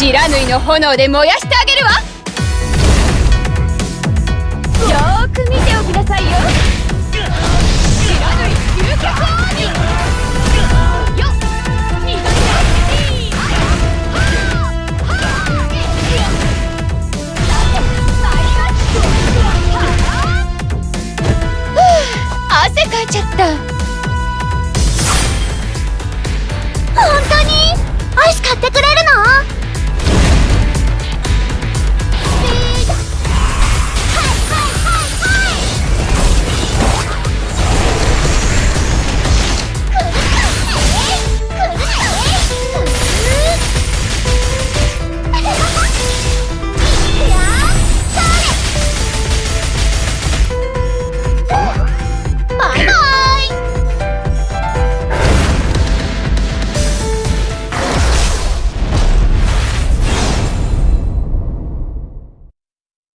知らぬいの炎で燃やしてあげるわ。よーく見ておきなさいよ。知らぬい吸血鬼汗かいちゃった。